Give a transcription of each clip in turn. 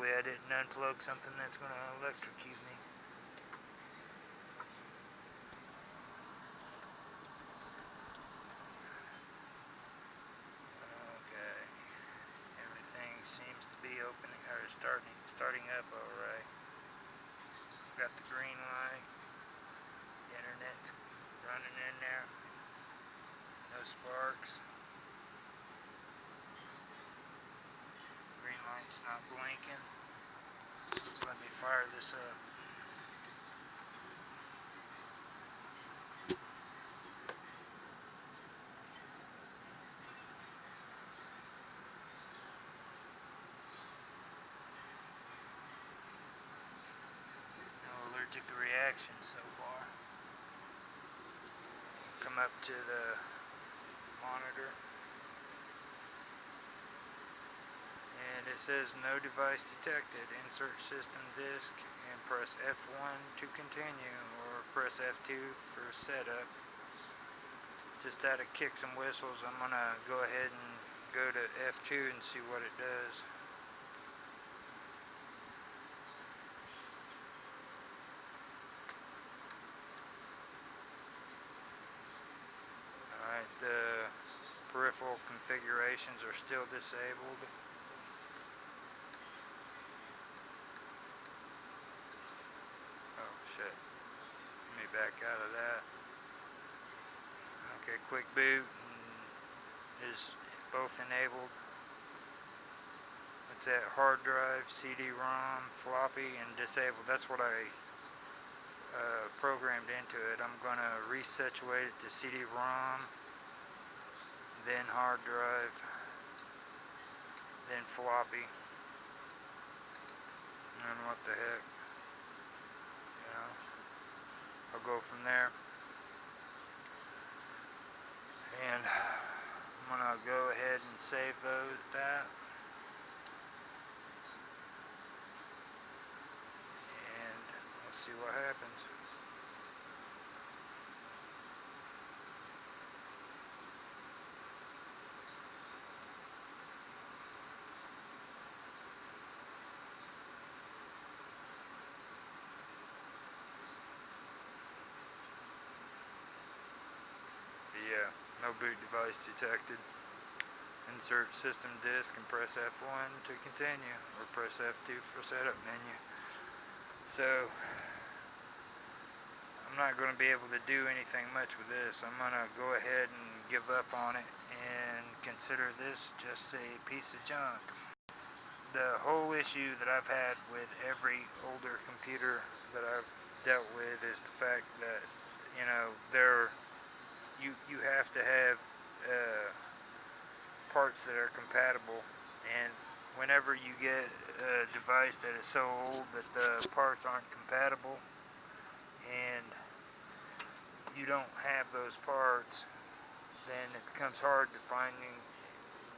Hopefully I didn't unplug something that's going to electrocute me. Okay. Everything seems to be opening or starting starting up alright. Got the green light. The internet's running in there. No sparks. Green light's not blinking. So let me fire this up. No allergic reactions so far. Come up to the monitor. and it says no device detected. Insert system disk and press F1 to continue or press F2 for setup. Just out of kicks and whistles, I'm going to go ahead and go to F2 and see what it does. Alright, the peripheral configurations are still disabled. Let me back out of that. Okay, quick boot is both enabled. It's at hard drive, CD-ROM, floppy, and disabled. That's what I uh, programmed into it. I'm going to resituate it to CD-ROM, then hard drive, then floppy. And what the heck. Go from there. And I'm going to go ahead and save those, that. And let's see what happens. Yeah, no boot device detected. Insert system disk and press F1 to continue, or press F2 for setup menu. So, I'm not going to be able to do anything much with this. I'm going to go ahead and give up on it and consider this just a piece of junk. The whole issue that I've had with every older computer that I've dealt with is the fact that, you know, they're you you have to have uh, parts that are compatible. And whenever you get a device that is so old that the parts aren't compatible and you don't have those parts then it becomes hard to finding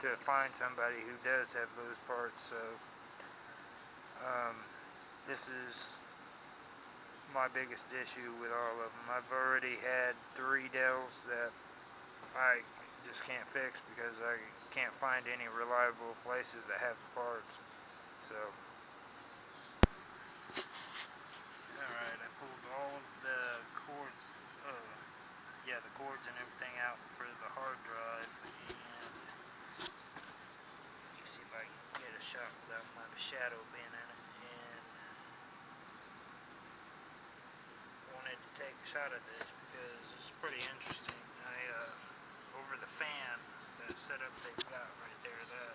to find somebody who does have those parts. So um, this is my biggest issue with all of them. I've already had three Dells that I just can't fix because I can't find any reliable places that have the parts. So, alright, I pulled all of the cords, uh, yeah, the cords and everything out for the hard drive, and you see if I can get a shot without my shadow being in it. Shot at this because it's pretty interesting. I, uh, over the fan, the setup they've got right there, that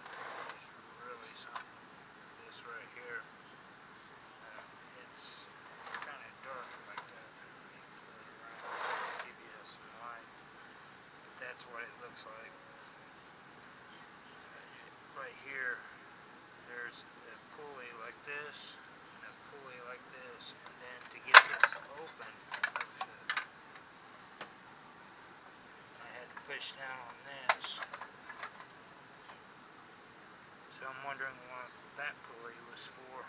is really something. This right here, uh, it's kind of dark like that. Give you light. That's what it looks like. Right here, there's a pulley like this pulley like this, and then to get this open, I had to push down on this. So I'm wondering what that pulley was for.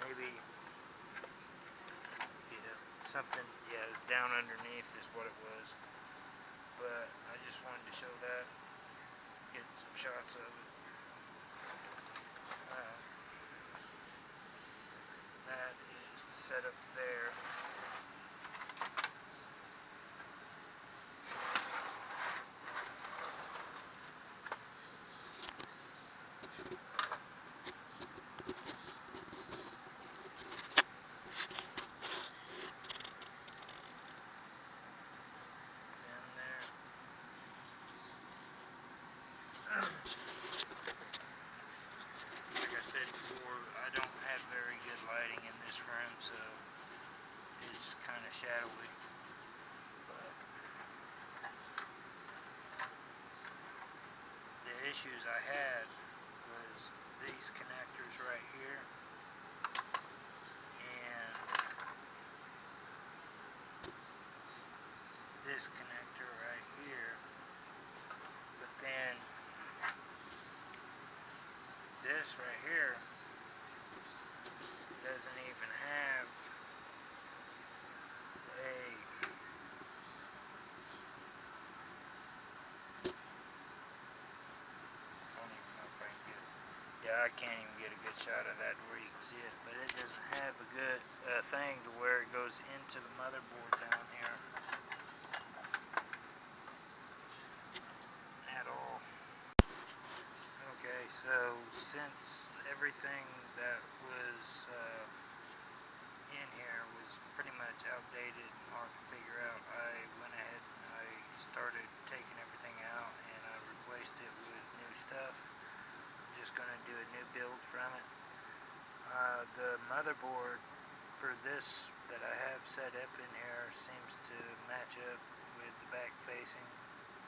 Maybe, yeah, something, yeah, down underneath is what it was. But I just wanted to show that. get some shots of it. Uh, that is set up there. Down there. Like I said before, I don't have very good lighting in this room, so it's kind of shadowy. But the issues I had was these connectors right here and this connector right here. But then this right here doesn't even have a I don't even know if I can get yeah I can't even get a good shot of that where you can see it but it doesn't have a good uh, thing to where it goes into the motherboard down here. At all. Okay so since everything that was uh, in here was pretty much outdated and hard to figure out I went ahead and I started taking everything out and I replaced it with new stuff just gonna do a new build from it. Uh, the motherboard for this that I have set up in here seems to match up with the back facing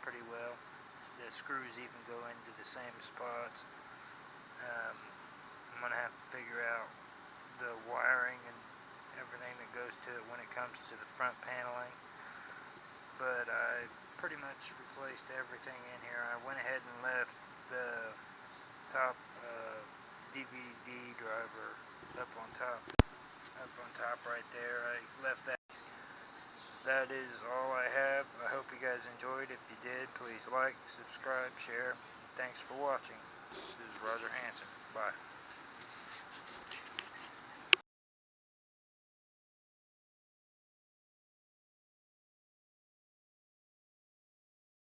pretty well. The screws even go into the same spots. Um, I'm gonna have to figure out the wiring and everything that goes to it when it comes to the front paneling. But I pretty much replaced everything in here. I went ahead and left the top uh, DVD driver up on top up on top right there. I left that that is all I have. I hope you guys enjoyed. If you did please like subscribe share. Thanks for watching. This is Roger Hanson. Bye